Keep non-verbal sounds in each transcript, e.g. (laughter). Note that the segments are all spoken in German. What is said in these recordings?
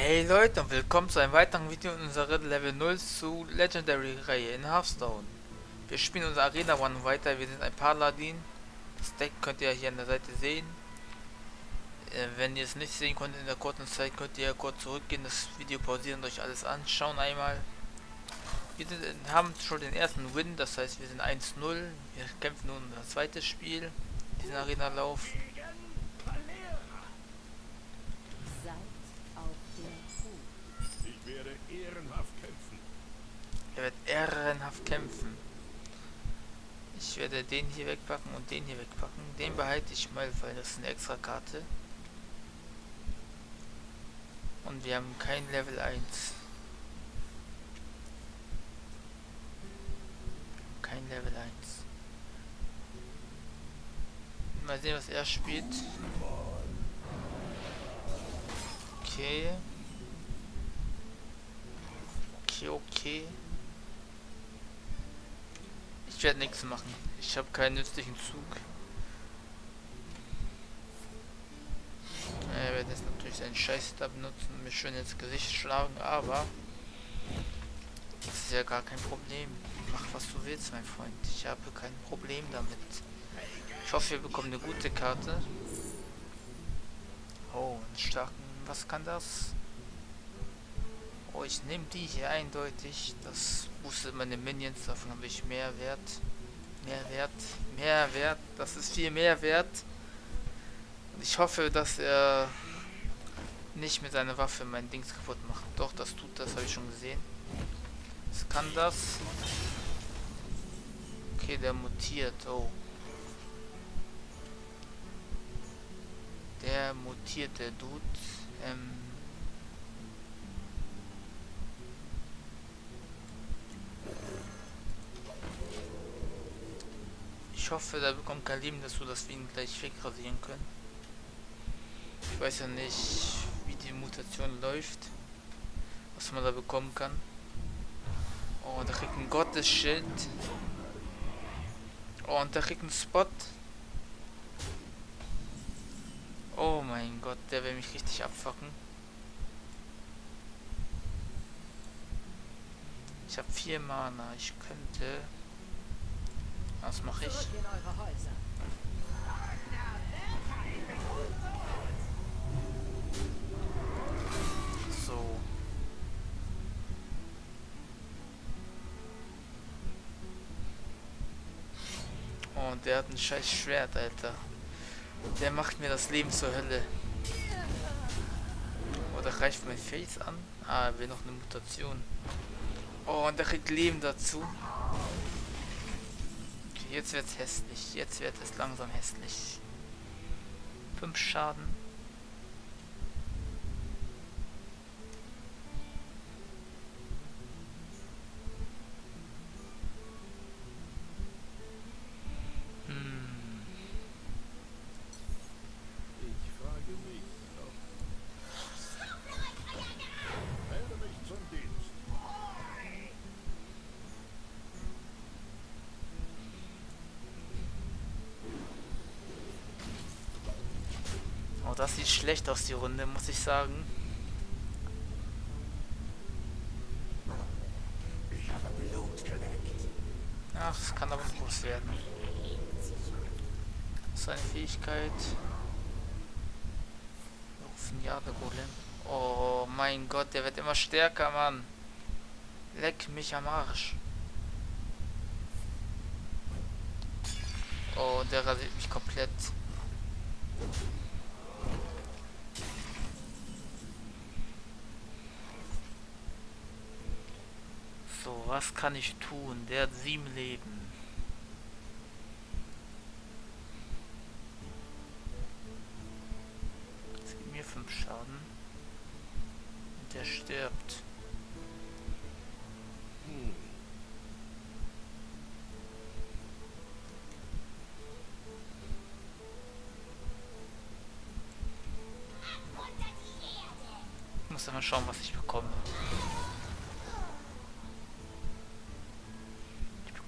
Hey Leute und willkommen zu einem weiteren Video in unserer Level 0 zu Legendary Reihe in Hearthstone. Wir spielen unser Arena One weiter, wir sind ein Paladin. Das Deck könnt ihr hier an der Seite sehen. Äh, wenn ihr es nicht sehen könnt in der kurzen Zeit, könnt ihr kurz zurückgehen, das Video pausieren und euch alles anschauen einmal. Wir sind, haben schon den ersten Win, das heißt wir sind 1-0. Wir kämpfen nun das zweite Spiel, diesen Arena-Lauf. Er wird ehrenhaft kämpfen. Ich werde den hier wegpacken und den hier wegpacken. Den behalte ich mal, weil das ist eine extra Karte. Und wir haben kein Level 1. Kein Level 1. Mal sehen, was er spielt. Okay. Okay, okay. Ich werde nichts machen. Ich habe keinen nützlichen Zug. Er wird jetzt natürlich seinen Scheiß da benutzen und mich schön ins Gesicht schlagen, aber das ist ja gar kein Problem. Mach was du willst, mein Freund. Ich habe kein Problem damit. Ich hoffe, wir bekommen eine gute Karte. Oh, einen starken. Was kann das? Oh, ich nehme die hier eindeutig. Das boostet meine Minions. Davon habe ich mehr Wert. Mehr Wert. Mehr Wert. Das ist viel mehr Wert. Und ich hoffe, dass er nicht mit seiner Waffe mein Dings kaputt macht. Doch, das tut das, habe ich schon gesehen. Was kann das? Okay, der mutiert. Oh. Der mutierte Dude. Ähm, Ich hoffe, da bekommt Kalim, dass du das Wien gleich wegrasieren können. Ich weiß ja nicht, wie die Mutation läuft. Was man da bekommen kann. Oh, da kriegt ein Gottesschild. Oh, und da kriegt ein Spot. Oh mein Gott, der will mich richtig abfacken. Ich habe vier Mana. Ich könnte was mache ich? So. Und der hat ein scheiß Schwert, Alter. Der macht mir das Leben zur Hölle. Oder oh, reicht mein Face an? Ah, er will noch eine Mutation. Oh, und der kriegt Leben dazu jetzt wird's hässlich. Jetzt wird es langsam hässlich. Fünf Schaden. Das sieht schlecht aus, die Runde, muss ich sagen. Ach, es kann aber groß werden. Seine Fähigkeit. Rufen Jade Golem. Oh mein Gott, der wird immer stärker, Mann. Leck mich am Arsch. Oh, der rasiert mich komplett. So, was kann ich tun? Der hat sieben Leben.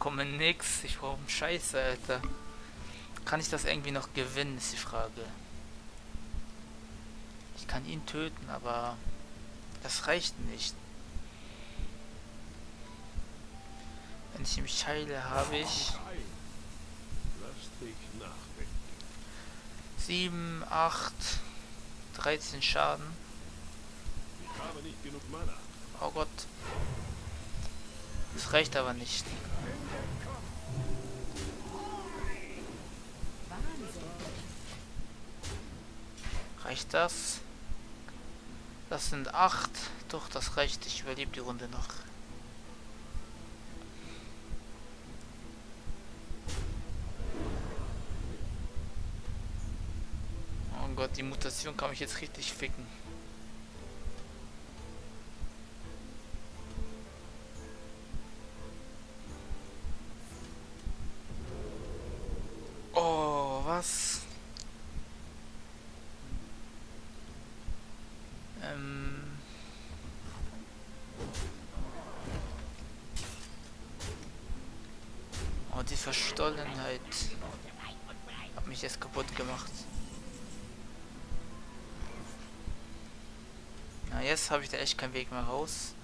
Bekomme nix. Ich brauche Scheiße, Alter. Kann ich das irgendwie noch gewinnen, ist die Frage. Ich kann ihn töten, aber Das reicht nicht. Wenn ich mich heile, habe ich 7, 8, 13 Schaden. Oh Gott. Das reicht aber nicht. Reicht das? Das sind 8. Doch, das reicht. Ich überlebe die Runde noch. Oh Gott, die Mutation kann mich jetzt richtig ficken. Oh, was? Ähm... Oh, die Verstollenheit hat mich jetzt kaputt gemacht. Na, jetzt habe ich da echt keinen Weg mehr raus.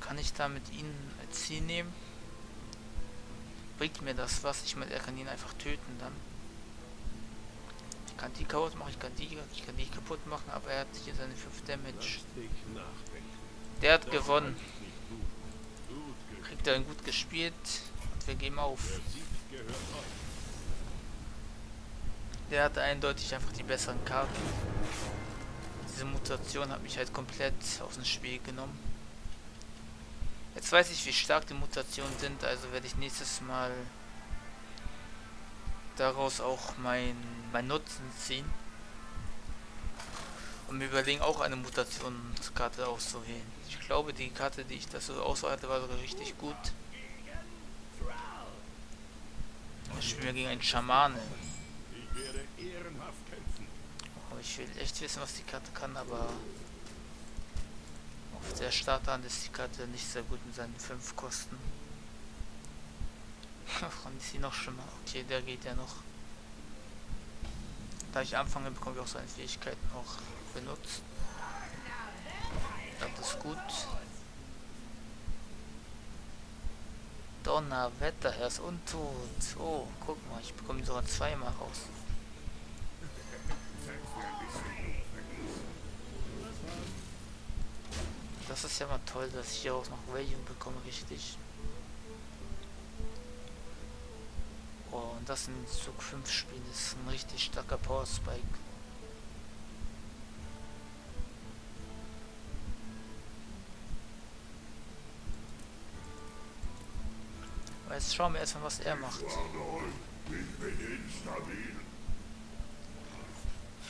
Kann ich da mit ihnen Ziel nehmen? Bringt mir das was? Ich meine, er kann ihn einfach töten dann. Ich kann die kaputt machen, ich kann die, ich kann die kaputt machen, aber er hat hier seine 5 Damage. Der hat gewonnen. Kriegt er gut gespielt wir geben auf. Der hatte eindeutig einfach die besseren Karten diese Mutation hat mich halt komplett aus dem Spiel genommen. Jetzt weiß ich, wie stark die Mutationen sind, also werde ich nächstes Mal daraus auch mein, mein Nutzen ziehen. Und mir überlegen, auch eine Mutationskarte auszuwählen. Ich glaube, die Karte, die ich auswahl hatte, war sogar richtig gut. Ich spiele gegen einen Schamane. Ich werde ehrenhaft ich will echt wissen, was die Karte kann, aber auf der Starthand ist die Karte nicht sehr gut in seinen 5 Kosten. Wann ist sie noch schlimmer? Okay, der geht ja noch. Da ich anfange, bekomme ich auch seine Fähigkeiten auch benutzt. Das ist gut. Donnerwetter, er ist untot. Oh, guck mal, ich bekomme sogar zweimal raus. Das ist ja mal toll, dass ich hier auch noch Radiant bekomme, richtig. Oh, und das in Zug 5 Spiel ist ein richtig starker Power Spike. Jetzt schauen wir erstmal, was er macht.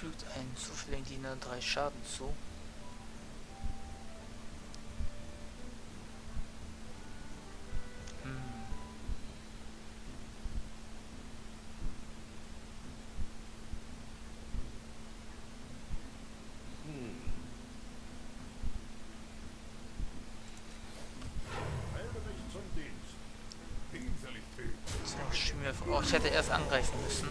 Fügt einen zufälligen Diener drei Schaden zu. Oh, ich hätte erst angreifen müssen.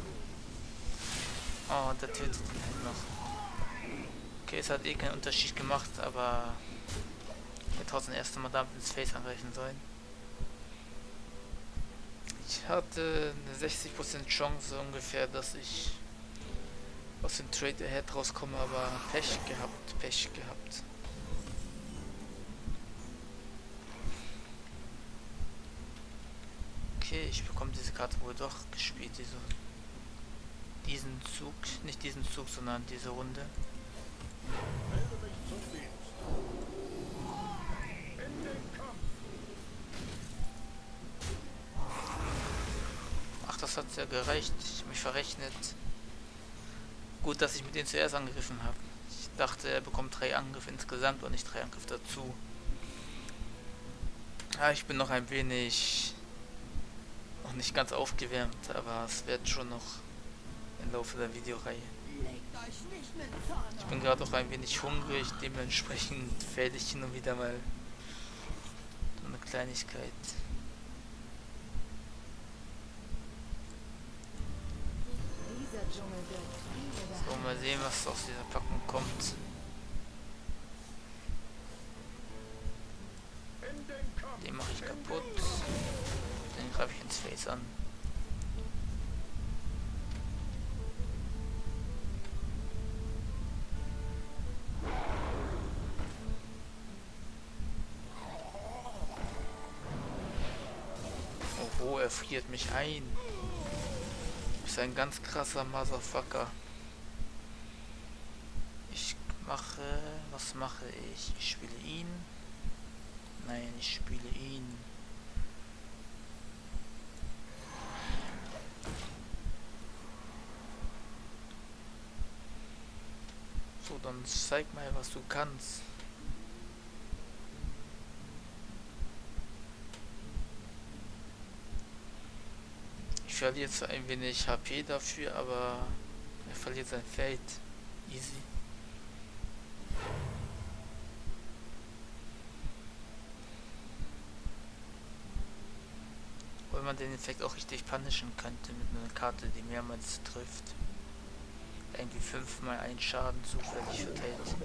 Oh, der tötet ihn halt noch. Okay, es hat eh keinen Unterschied gemacht, aber ich hätte trotzdem erst einmal damit ins Face angreifen sollen. Ich hatte eine 60% Chance ungefähr, dass ich aus dem Trade Ahead rauskomme, aber Pech gehabt, Pech gehabt. Okay, ich bekomme diese Karte wohl doch gespielt, diese, diesen Zug, nicht diesen Zug, sondern diese Runde. Ach, das hat ja gereicht. Ich mich verrechnet. Gut, dass ich mit denen zuerst angegriffen habe. Ich dachte, er bekommt drei Angriffe insgesamt und nicht drei Angriffe dazu. Ja, ich bin noch ein wenig noch nicht ganz aufgewärmt, aber es wird schon noch im Laufe der Videoreihe. Ich bin gerade auch ein wenig hungrig, dementsprechend (laughs) fälle ich hin und wieder mal eine Kleinigkeit. So, mal sehen, was aus dieser Packung kommt. Den mache ich kaputt. Greife ich ins Face an. Oh, er friert mich ein. Ist ein ganz krasser Motherfucker. Ich mache... Was mache ich? Ich spiele ihn. Nein, ich spiele ihn. Dann zeig mal, was du kannst. Ich verliere zwar ein wenig HP dafür, aber er verliert sein Feld. Easy. Weil man den Effekt auch richtig punishen könnte mit einer Karte, die mehrmals trifft. Irgendwie fünfmal einen Schaden zufällig verteilt.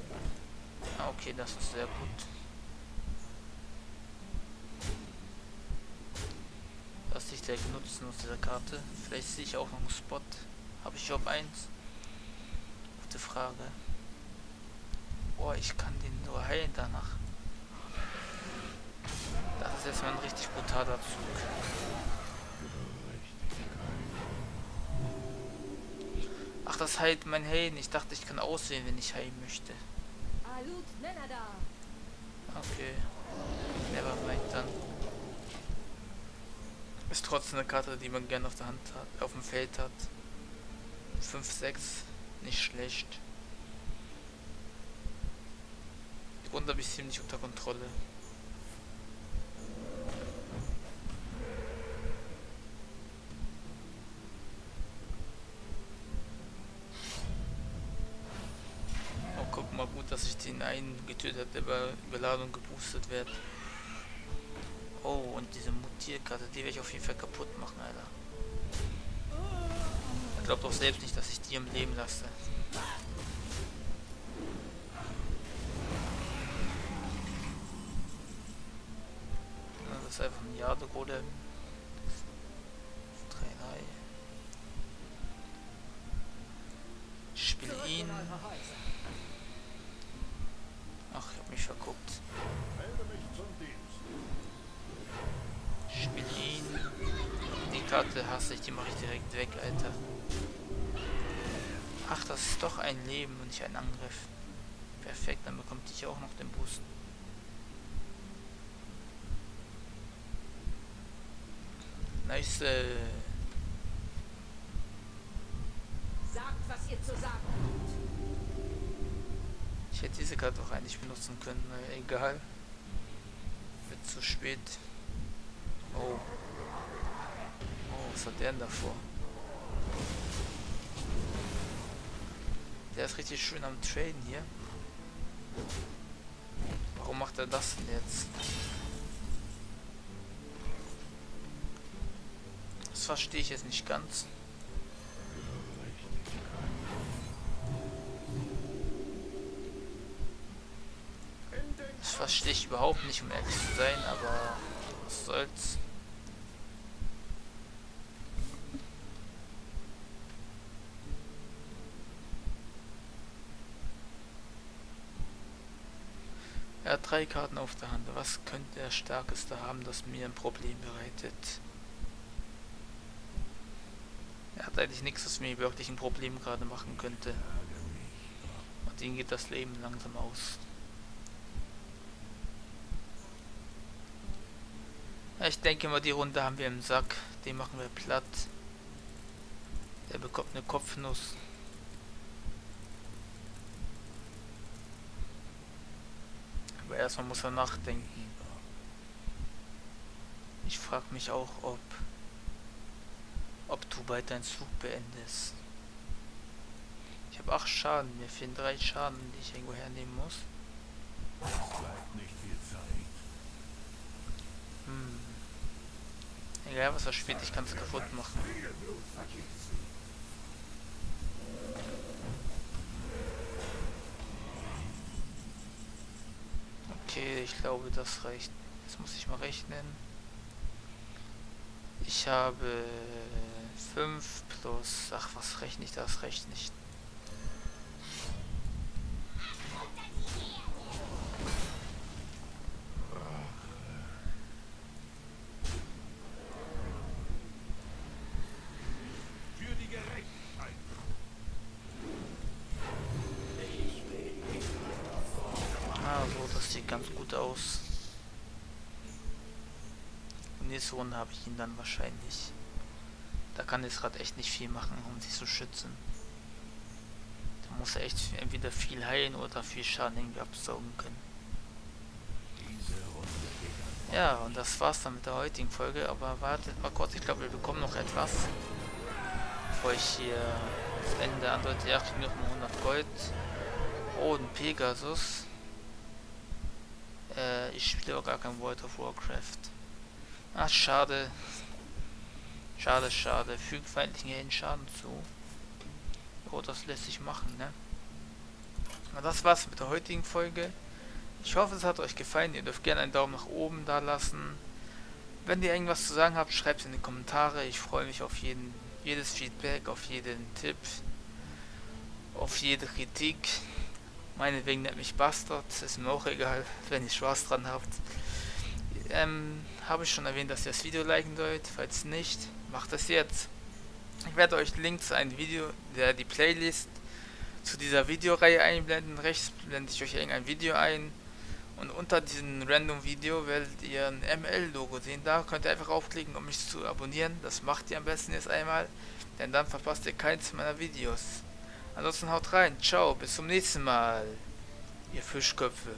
Ah, okay, das ist sehr gut. Was ich der nutzen aus dieser Karte? Vielleicht sehe ich auch noch einen Spot. Habe ich Job 1? Gute Frage. Boah, ich kann den nur heilen danach. Das ist jetzt mal ein richtig brutaler Zug. Ach, das heilt mein Heilen. Ich dachte, ich kann aussehen, wenn ich heilen möchte. Okay. Never mind dann. Ist trotzdem eine Karte, die man gerne auf der Hand hat, auf dem Feld hat. 5, 6, nicht schlecht. Die Runde habe ich ziemlich unter Kontrolle. Oh, guck mal gut, dass ich den einen getötet habe, der bei Überladung geboostet wird. Oh, und diese Mutierkarte, die werde ich auf jeden Fall kaputt machen, Alter. Er glaubt doch selbst nicht, dass ich die im Leben lasse. Das ist einfach ein Jade-Golem. 3, 3. Ich spiele ihn. Ach, ich hab mich verguckt. Ihn. Die Karte hasse ich, die mache ich direkt weg, Alter. Ach, das ist doch ein Leben und nicht ein Angriff. Perfekt, dann bekommt ich auch noch den Boost. Nice. Hätte diese Karte auch eigentlich benutzen können. Naja, egal. Wird zu spät. Oh. Oh, was hat der denn davor? Der ist richtig schön am Traden hier. Warum macht er das denn jetzt? Das verstehe ich jetzt nicht ganz. Das ich überhaupt nicht, um ehrlich zu sein, aber was soll's. Er hat drei Karten auf der Hand. Was könnte er Stärkeste haben, das mir ein Problem bereitet? Er hat eigentlich nichts, was mir wirklich ein Problem gerade machen könnte. Und ihm geht das Leben langsam aus. Ja, ich denke mal, die Runde haben wir im Sack. Den machen wir platt. Der bekommt eine Kopfnuss. Aber erstmal muss er nachdenken. Ich frage mich auch, ob ob du bald deinen Zug beendest. Ich habe 8 Schaden, mir fehlen 3 Schaden, die ich irgendwo hernehmen muss. Es bleibt nicht viel Zeit. Hm. Egal was er spielt, ich kann es kaputt machen. Okay, ich glaube das reicht Jetzt muss ich mal rechnen. Ich habe 5 plus... Ach, was rechne ich das? Rechne ich. Für die Gerechtigkeit. Ah, so, das sieht ganz gut aus. Und nächste Runde habe ich ihn dann wahrscheinlich. Da kann jetzt gerade echt nicht viel machen, um sich zu schützen. Da muss er echt entweder viel heilen oder viel Schaden irgendwie absaugen können. Ja, und das war's dann mit der heutigen Folge. Aber wartet mal kurz, ich glaube, wir bekommen noch etwas. Bevor ich hier das Ende andeute, ja, wir noch mal 100 Gold. Oh, ein Pegasus. Äh, ich spiele auch gar kein World of Warcraft. Ach, schade. Schade, schade. Fügt feindlichen Helden Schaden zu. Oh, das lässt sich machen, ne? Na, das war's mit der heutigen Folge. Ich hoffe, es hat euch gefallen. Ihr dürft gerne einen Daumen nach oben da lassen. Wenn ihr irgendwas zu sagen habt, schreibt es in die Kommentare. Ich freue mich auf jeden, jedes Feedback, auf jeden Tipp, auf jede Kritik. Meinetwegen nennt mich Bastard, ist mir auch egal, wenn ihr Spaß dran habt. Ähm, habe ich schon erwähnt, dass ihr das Video liken sollt. Falls nicht, macht das jetzt. Ich werde euch Links einem Video, der die Playlist zu dieser Videoreihe einblenden. Rechts blende ich euch irgendein Video ein. Und unter diesem random Video werdet ihr ein ML-Logo sehen. Da könnt ihr einfach aufklicken, um mich zu abonnieren. Das macht ihr am besten jetzt einmal, denn dann verpasst ihr keins meiner Videos. Ansonsten haut rein. Ciao, bis zum nächsten Mal. Ihr Fischköpfe.